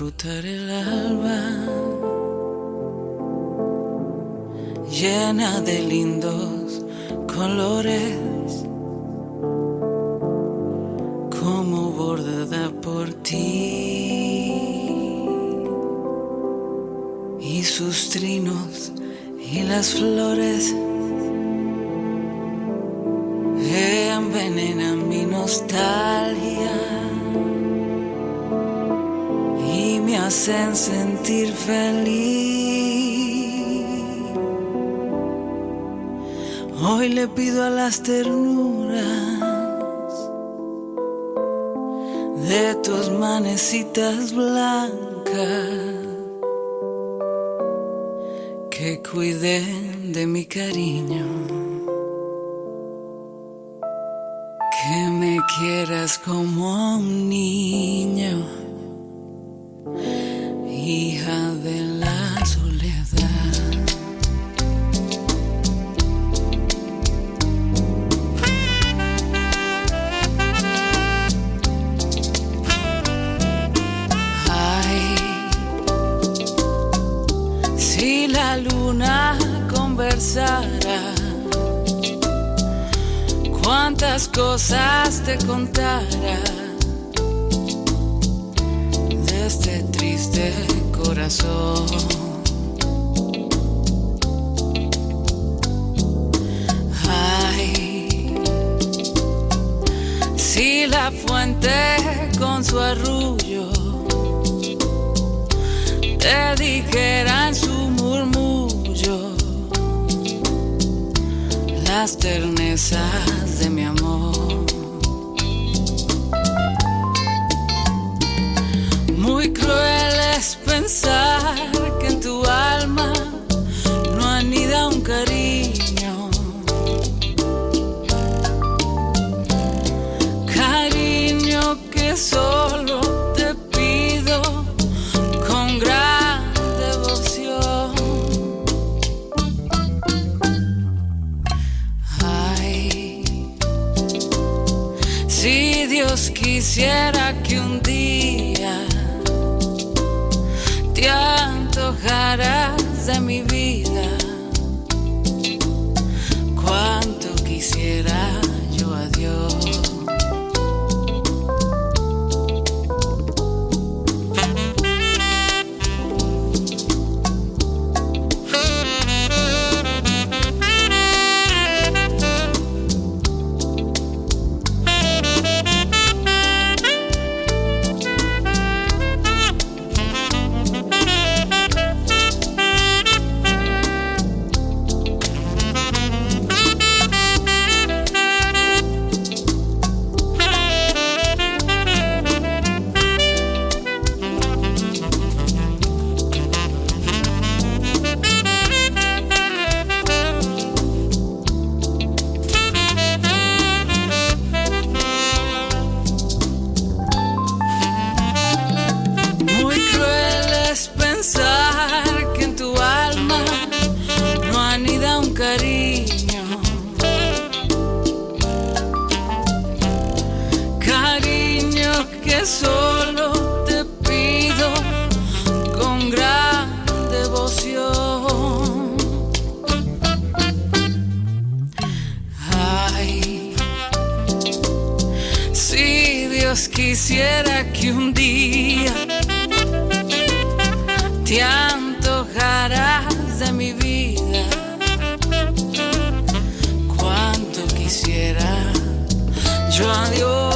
brotar el alba, llena de lindos colores, como bordada por ti. Y sus trinos y las flores envenenan mi nostalgia. Hacen sentir feliz. Hoy le pido a las ternuras de tus manecitas blancas que cuiden de mi cariño. Que me quieras como un niño, hija de la soledad. Ay, si la luna conversara, cuántas cosas te contara de este triste Ay, si la fuente con su arrullo te dijera en su murmullo las ternezas de mi si Dios quisiera que un día te antojaras de mi vida, que solo te pido con gran devoción. Ay, si Dios quisiera que un día te antojarás de mi vida, cuánto quisiera yo a Dios